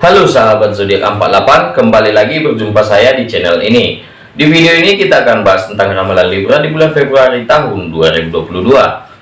Halo sahabat zodiak 48, kembali lagi berjumpa saya di channel ini. Di video ini kita akan bahas tentang ramalan Libra di bulan Februari tahun 2022.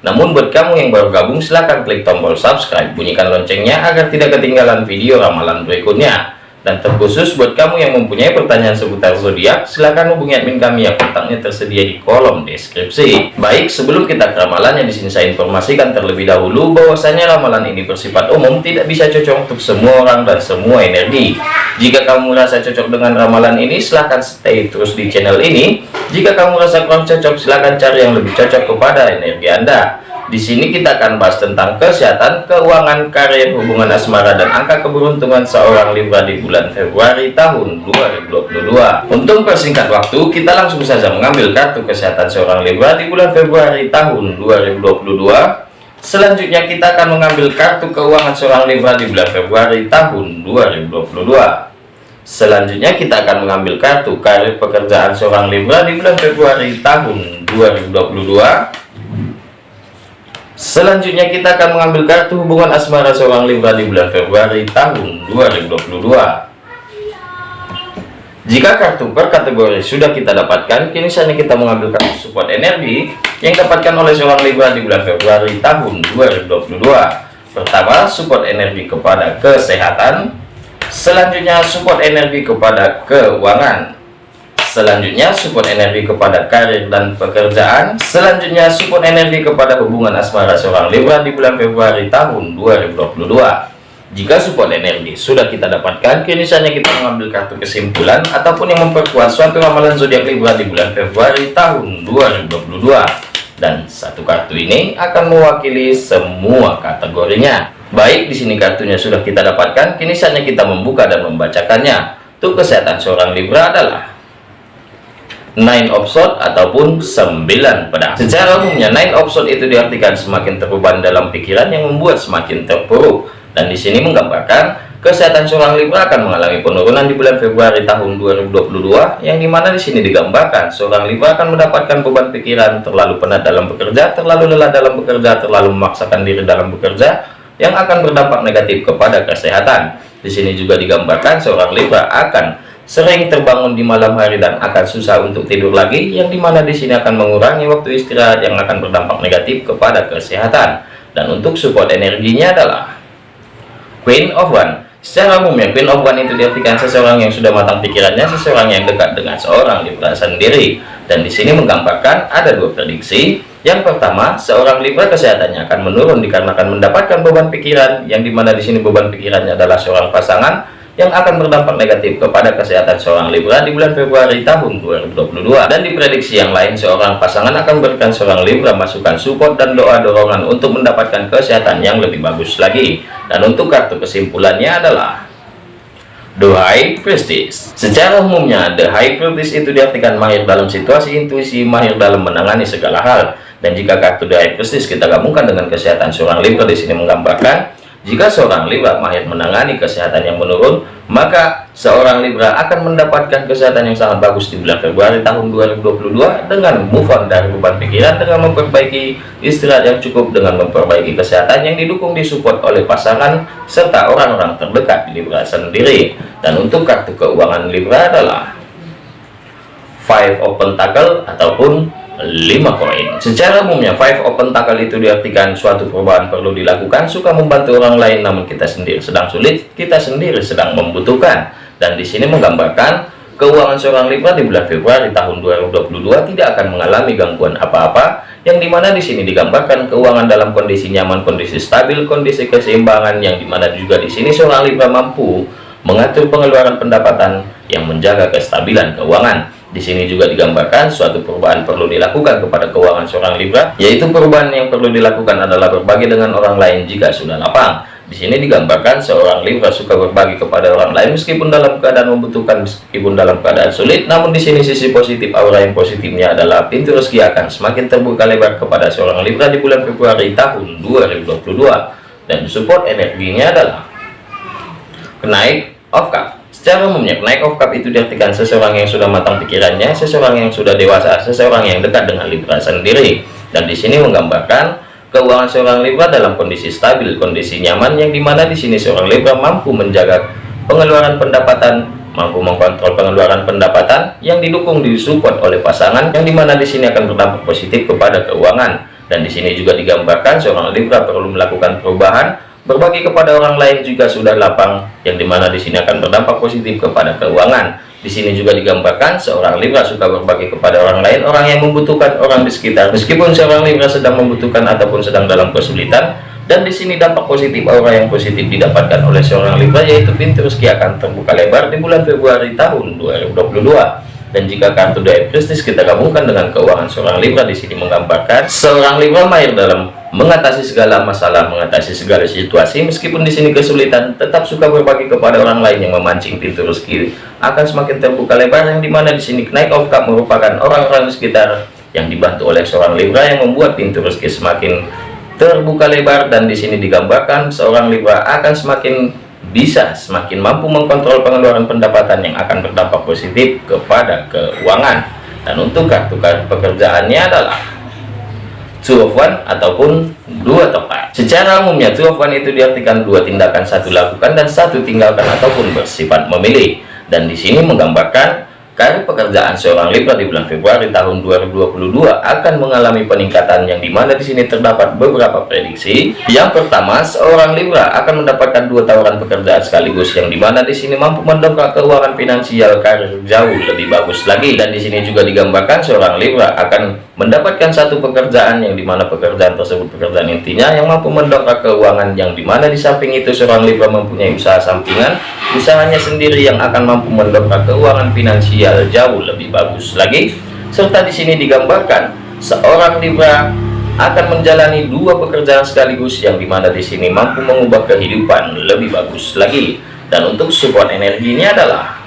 Namun buat kamu yang baru gabung silahkan klik tombol subscribe, bunyikan loncengnya agar tidak ketinggalan video ramalan berikutnya. Dan terkhusus buat kamu yang mempunyai pertanyaan seputar zodiak, silahkan hubungi admin kami yang kontaknya tersedia di kolom deskripsi. Baik, sebelum kita ke ramalannya di sini saya informasikan terlebih dahulu bahwasanya ramalan ini bersifat umum, tidak bisa cocok untuk semua orang dan semua energi. Jika kamu merasa cocok dengan ramalan ini, silahkan stay terus di channel ini. Jika kamu merasa kurang cocok, silahkan cari yang lebih cocok kepada energi Anda. Di sini kita akan bahas tentang kesehatan, keuangan, karir, hubungan asmara, dan angka keberuntungan seorang Libra di bulan Februari tahun 2022. Untuk persingkat waktu, kita langsung saja mengambil kartu kesehatan seorang Libra di bulan Februari tahun 2022. Selanjutnya kita akan mengambil kartu keuangan seorang Libra di bulan Februari tahun 2022. Selanjutnya kita akan mengambil kartu karir pekerjaan seorang Libra di bulan Februari tahun 2022. Selanjutnya kita akan mengambil kartu hubungan asmara seorang Libra di bulan Februari tahun 2022. Jika kartu per kategori sudah kita dapatkan, kini saatnya kita mengambil kartu support energi yang dapatkan oleh seorang Libra di bulan Februari tahun 2022. Pertama, support energi kepada kesehatan. Selanjutnya, support energi kepada keuangan selanjutnya support energi kepada karir dan pekerjaan. Selanjutnya support energi kepada hubungan asmara seorang Libra di bulan Februari tahun 2022 jika support energi sudah kita dapatkan kini saatnya kita mengambil kartu kesimpulan ataupun yang memperkuat suatu ramalan zodiak Libra di bulan Februari tahun 2022 dan satu kartu ini akan mewakili semua kategorinya. Baik di sini kartunya sudah kita dapatkan kini saatnya kita membuka dan membacakannya. Untuk kesehatan seorang Libra adalah nine of sword ataupun sembilan pedang. Secara umumnya nine of sword itu diartikan semakin terbeban dalam pikiran yang membuat semakin terpuruk. Dan di sini menggambarkan kesehatan seorang Libra akan mengalami penurunan di bulan Februari tahun 2022 yang di mana di sini digambarkan seorang Libra akan mendapatkan beban pikiran terlalu penat dalam bekerja terlalu lelah dalam bekerja terlalu memaksakan diri dalam bekerja yang akan berdampak negatif kepada kesehatan. Di sini juga digambarkan seorang Libra akan sering terbangun di malam hari dan akan susah untuk tidur lagi yang di mana di sini akan mengurangi waktu istirahat yang akan berdampak negatif kepada kesehatan. Dan untuk support energinya adalah Queen of One. Secara umumnya Queen of One itu diartikan seseorang yang sudah matang pikirannya seseorang yang dekat dengan seorang Libra sendiri. Dan di sini menggambarkan ada dua prediksi. Yang pertama seorang Libra kesehatannya akan menurun dikarenakan mendapatkan beban pikiran yang di mana di sini beban pikirannya adalah seorang pasangan yang akan berdampak negatif kepada kesehatan seorang Libra di bulan Februari tahun 2022 dan diprediksi yang lain seorang pasangan akan berikan seorang Libra masukan support dan doa dorongan untuk mendapatkan kesehatan yang lebih bagus lagi. Dan untuk kartu kesimpulannya adalah The High Priestess secara umumnya The High Priestess itu diartikan mahir dalam situasi intuisi mahir dalam menangani segala hal. Dan jika kartu The High Priestess kita gabungkan dengan kesehatan seorang Libra di sini menggambarkan jika seorang Libra mahir menangani kesehatan yang menurun, maka seorang Libra akan mendapatkan kesehatan yang sangat bagus di bulan Februari tahun 2022 dengan move on dari beban pikiran dengan memperbaiki istirahat yang cukup dengan memperbaiki kesehatan yang didukung disupport oleh pasangan serta orang-orang terdekat di Libra sendiri. Dan untuk kartu keuangan Libra adalah Five of Pentacle ataupun 5 koin. Secara umumnya five open tackle itu diartikan suatu perubahan perlu dilakukan suka membantu orang lain namun kita sendiri sedang sulit kita sendiri sedang membutuhkan. Dan di sini menggambarkan keuangan seorang Libra di bulan Februari tahun 2022 tidak akan mengalami gangguan apa-apa yang di mana di sini digambarkan keuangan dalam kondisi nyaman kondisi stabil kondisi keseimbangan yang di mana juga di sini seorang Libra mampu mengatur pengeluaran pendapatan yang menjaga kestabilan keuangan di sini juga digambarkan suatu perubahan perlu dilakukan kepada keuangan seorang Libra, yaitu perubahan yang perlu dilakukan adalah berbagi dengan orang lain jika sudah lapang. Di sini digambarkan seorang Libra suka berbagi kepada orang lain meskipun dalam keadaan membutuhkan, meskipun dalam keadaan sulit. Namun di sini sisi positif aura yang positifnya adalah pintu rezeki akan semakin terbuka lebar kepada seorang Libra di bulan Februari tahun 2022 dan support energinya adalah kenaik of cup Secara umumnya, naik of cup itu diartikan seseorang yang sudah matang pikirannya, seseorang yang sudah dewasa, seseorang yang dekat dengan Libra sendiri. Dan di sini menggambarkan keuangan seorang Libra dalam kondisi stabil, kondisi nyaman, yang di mana di sini seorang Libra mampu menjaga pengeluaran pendapatan mampu mengkontrol pengeluaran pendapatan yang didukung disupport oleh pasangan yang di mana di sini akan berdampak positif kepada keuangan dan di sini juga digambarkan seorang Libra perlu melakukan perubahan berbagi kepada orang lain juga sudah lapang yang di mana di sini akan berdampak positif kepada keuangan. Di sini juga digambarkan seorang Libra suka berbagi kepada orang lain orang yang membutuhkan orang di sekitar. Meskipun seorang Libra sedang membutuhkan ataupun sedang dalam kesulitan dan di sini dampak positif aura yang positif didapatkan oleh seorang Libra yaitu pintu rezeki akan terbuka lebar di bulan Februari tahun 2022 dan jika kartu The Prestige kita gabungkan dengan keuangan seorang Libra di sini menggambarkan seorang Libra mahir dalam mengatasi segala masalah, mengatasi segala situasi. Meskipun di sini kesulitan tetap suka berbagi kepada orang lain yang memancing pintu rezeki. Akan semakin terbuka lebar yang di mana di sini naik of cup merupakan orang-orang sekitar yang dibantu oleh seorang Libra yang membuat pintu rezeki semakin terbuka lebar dan di sini digambarkan seorang Libra akan semakin bisa semakin mampu mengkontrol pengeluaran pendapatan yang akan berdampak positif kepada keuangan. Dan untuk kartu kartu pekerjaannya adalah one ataupun dua tepat secara umumnya one itu diartikan dua tindakan satu lakukan dan satu tinggalkan ataupun bersifat memilih. Dan di sini menggambarkan Karir pekerjaan seorang Libra di bulan Februari tahun 2022 akan mengalami peningkatan yang di mana di sini terdapat beberapa prediksi. Yang pertama, seorang Libra akan mendapatkan dua tawaran pekerjaan sekaligus yang di mana di sini mampu mendongkrak keuangan finansial karir jauh lebih bagus lagi. Dan di sini juga digambarkan seorang Libra akan mendapatkan satu pekerjaan yang di mana pekerjaan tersebut pekerjaan intinya yang mampu mendongkrak keuangan yang di mana di samping itu seorang Libra mempunyai usaha sampingan usahanya sendiri yang akan mampu mendongkrak keuangan finansial jauh lebih bagus lagi. Serta di sini digambarkan seorang Libra akan menjalani dua pekerjaan sekaligus yang di mana di sini mampu mengubah kehidupan lebih bagus lagi. Dan untuk support energi ini adalah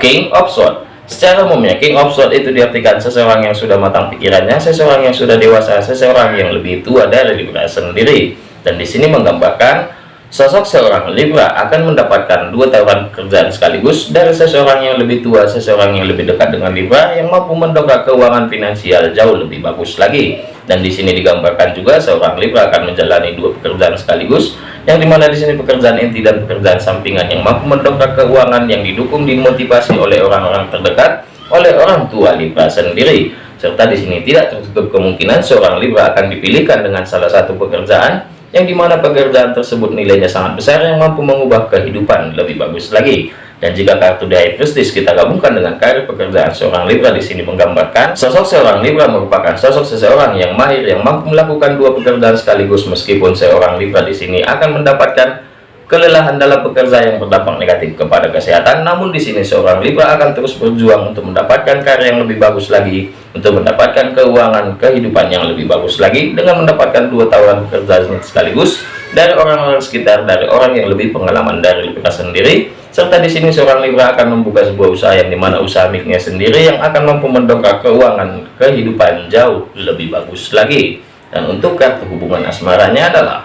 King of Swords. Secara umumnya King of Swords itu diartikan seseorang yang sudah matang pikirannya, seseorang yang sudah dewasa, seseorang yang lebih tua dari Libra sendiri. Dan di sini menggambarkan sosok seorang Libra akan mendapatkan dua tawaran pekerjaan sekaligus dari seseorang yang lebih tua, seseorang yang lebih dekat dengan Libra yang mampu mendongkrak keuangan finansial jauh lebih bagus lagi. Dan di sini digambarkan juga seorang Libra akan menjalani dua pekerjaan sekaligus yang di mana di sini pekerjaan inti dan pekerjaan sampingan yang mampu mendongkrak keuangan yang didukung dimotivasi oleh orang-orang terdekat oleh orang tua Libra sendiri serta di sini tidak tertutup kemungkinan seorang Libra akan dipilihkan dengan salah satu pekerjaan yang di mana pekerjaan tersebut nilainya sangat besar yang mampu mengubah kehidupan lebih bagus lagi. Dan jika kartu dari Prestige kita gabungkan dengan karir pekerjaan seorang Libra di sini menggambarkan sosok seorang Libra merupakan sosok seseorang yang mahir yang mampu melakukan dua pekerjaan sekaligus meskipun seorang Libra di sini akan mendapatkan kelelahan dalam bekerja yang berdampak negatif kepada kesehatan namun di sini seorang Libra akan terus berjuang untuk mendapatkan karya yang lebih bagus lagi untuk mendapatkan keuangan kehidupan yang lebih bagus lagi dengan mendapatkan dua tawaran pekerjaan sekaligus dari orang-orang sekitar dari orang yang lebih pengalaman dari Libra sendiri. Serta di sini seorang Libra akan membuka sebuah usaha yang di mana usaha miliknya sendiri yang akan mampu mendongkrak keuangan kehidupan jauh lebih bagus lagi. Dan untuk kartu hubungan asmaranya adalah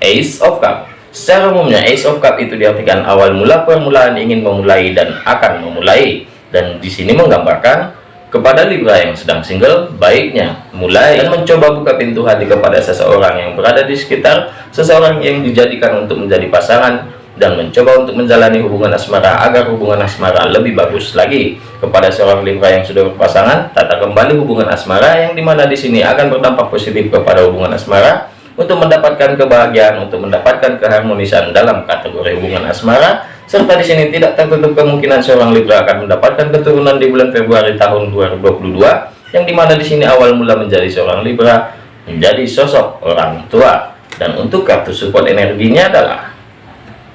Ace of Cup secara umumnya Ace of Cup itu diartikan awal mula permulaan ingin memulai dan akan memulai. Dan di sini menggambarkan kepada Libra yang sedang single baiknya mulai dan mencoba buka pintu hati kepada seseorang yang berada di sekitar seseorang yang dijadikan untuk menjadi pasangan dan mencoba untuk menjalani hubungan asmara agar hubungan asmara lebih bagus lagi. Kepada seorang Libra yang sudah berpasangan tata kembali hubungan asmara yang di mana di sini akan berdampak positif kepada hubungan asmara untuk mendapatkan kebahagiaan untuk mendapatkan keharmonisan dalam kategori hubungan asmara serta di sini tidak tertutup kemungkinan seorang Libra akan mendapatkan keturunan di bulan Februari tahun 2022 yang di mana di sini awal mula menjadi seorang Libra menjadi sosok orang tua. Dan untuk kartu support energinya adalah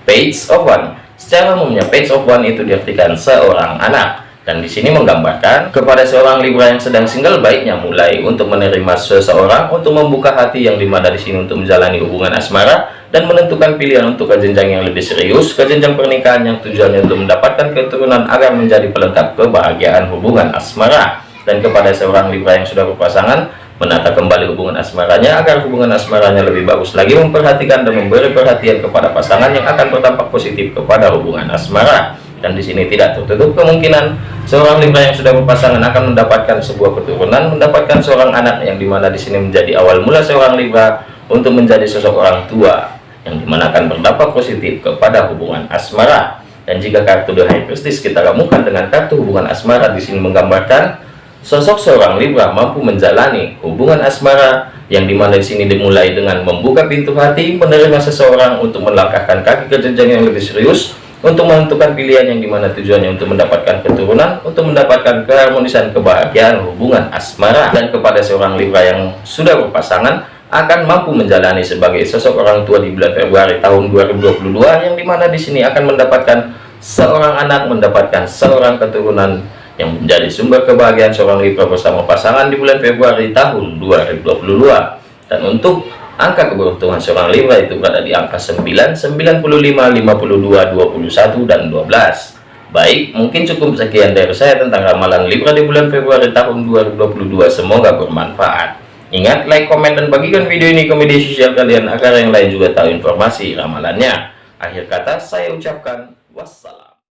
page of one. Secara umumnya page of one itu diartikan seorang anak dan di sini menggambarkan kepada seorang Libra yang sedang single baiknya mulai untuk menerima seseorang untuk membuka hati yang di mana di sini untuk menjalani hubungan asmara dan menentukan pilihan untuk ke jenjang yang lebih serius ke jenjang pernikahan yang tujuannya untuk mendapatkan keturunan agar menjadi pelengkap kebahagiaan hubungan asmara. Dan kepada seorang Libra yang sudah berpasangan menata kembali hubungan asmaranya agar hubungan asmaranya lebih bagus lagi memperhatikan dan memberi perhatian kepada pasangan yang akan berdampak positif kepada hubungan asmara dan di sini tidak tertutup kemungkinan seorang Libra yang sudah berpasangan akan mendapatkan sebuah keturunan mendapatkan seorang anak yang di mana di sini menjadi awal mula seorang Libra untuk menjadi sosok orang tua yang di mana akan berdampak positif kepada hubungan asmara. Dan jika kartu The High Priestess kita gabungkan dengan kartu hubungan asmara di sini menggambarkan sosok seorang Libra mampu menjalani hubungan asmara yang di mana di sini dimulai dengan membuka pintu hati, menerima seseorang untuk melangkahkan kaki ke jenjang yang lebih serius, untuk menentukan pilihan yang di mana tujuannya untuk mendapatkan keturunan, untuk mendapatkan keharmonisan kebahagiaan hubungan asmara, dan kepada seorang Libra yang sudah berpasangan, akan mampu menjalani sebagai sosok orang tua di bulan Februari tahun 2022 yang di mana di sini akan mendapatkan seorang anak mendapatkan seorang keturunan yang menjadi sumber kebahagiaan seorang Libra bersama pasangan di bulan Februari tahun 2022 dan untuk angka keberuntungan seorang Libra itu berada di angka 9 95 52 21 dan 12 Baik, mungkin cukup sekian dari saya tentang ramalan Libra di bulan Februari tahun 2022. Semoga bermanfaat. Ingat, like, komen, dan bagikan video ini ke media sosial kalian agar yang lain juga tahu informasi ramalannya. Akhir kata, saya ucapkan wassalam.